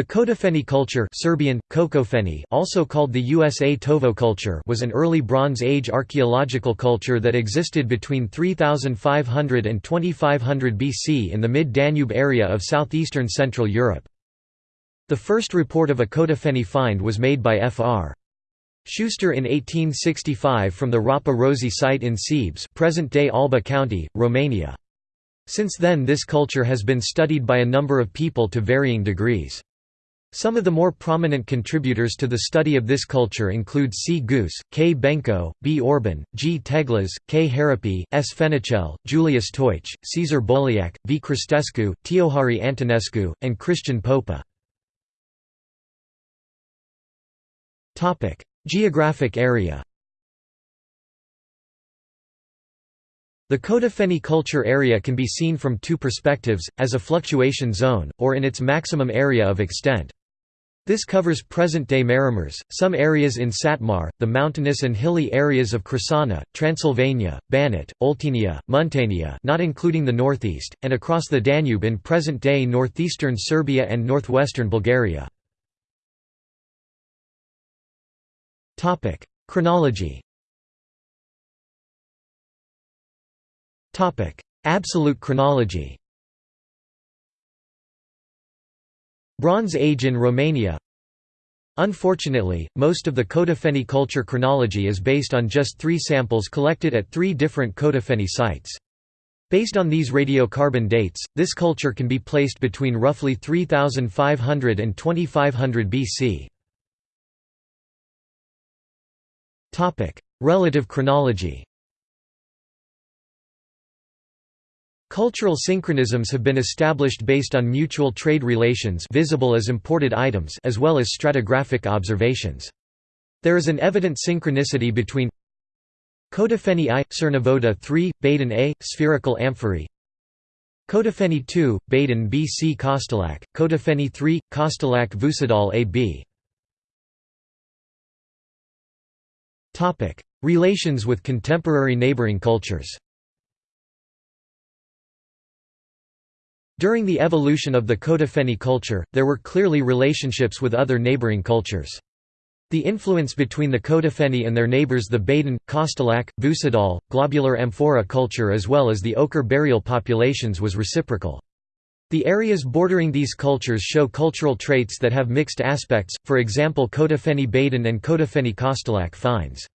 The Coțofeni culture Serbian, Kocofeni also called the Usatovo culture was an early Bronze Age archaeological culture that existed between 3500 and 2500 BC in the mid-Danube area of southeastern Central Europe. The first report of a Coțofeni find was made by Fr. Schuster in 1865 from the Râpa Roșie site in Sebes present-day Alba County, Romania. Since then this culture has been studied by a number of people to varying degrees. Some of the more prominent contributors to the study of this culture include C. Goose, K. Benko, B. Orban, G. Teglas, K. Harapi, S. Fenichel, Julius Teutsch, Cezar Bolliac, V. Cristescu, Teohari Antonescu, and Christian Popa. Geographic area The Coțofeni culture area can be seen from two perspectives, as a fluctuation zone, or in its maximum area of extent. This covers present-day Maramureș, some areas in Satmar, the mountainous and hilly areas of Crișana, Transylvania, Banat, Oltenia, Muntenia not including the northeast, and across the Danube in present-day northeastern Serbia and northwestern Bulgaria. Chronology Absolute chronology Bronze Age in Romania Unfortunately, most of the Coțofeni culture chronology is based on just three samples collected at three different Coțofeni sites. Based on these radiocarbon dates, this culture can be placed between roughly 3500 and 2500 BC. Relative chronology Cultural synchronisms have been established based on mutual trade relations visible as imported items as well as stratigraphic observations. There is an evident synchronicity between Coțofeni I, Cernavodă III, Baden A, spherical amphorae Coțofeni II, Baden B. C. Kostolac, Coțofeni III, Kostolac Vucedol A. B. Relations with contemporary neighboring cultures During the evolution of the Coțofeni culture, there were clearly relationships with other neighboring cultures. The influence between the Coțofeni and their neighbors the Baden, Kostolac, Vucedol, globular amphora culture as well as the ochre burial populations was reciprocal. The areas bordering these cultures show cultural traits that have mixed aspects, for example Coțofeni Baden and Coțofeni Kostolac finds.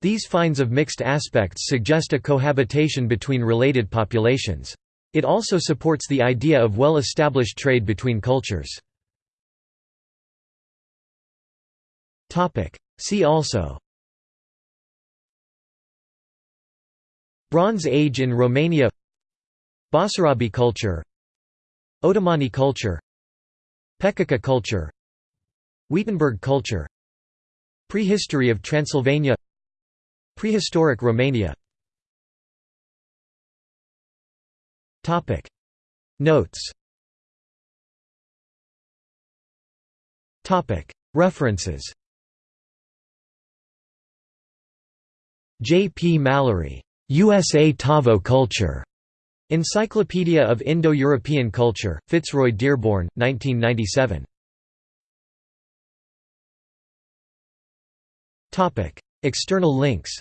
These finds of mixed aspects suggest a cohabitation between related populations. It also supports the idea of well-established trade between cultures. See also. Bronze Age in Romania. Basarabi culture. Otomani culture. Pečica culture. Wietenberg culture. Prehistory of Transylvania. Prehistoric Romania Topic Notes Topic References J. P. Mallory. Usatovo Culture. Encyclopedia of Indo-European Culture, Fitzroy Dearborn, 1997. External links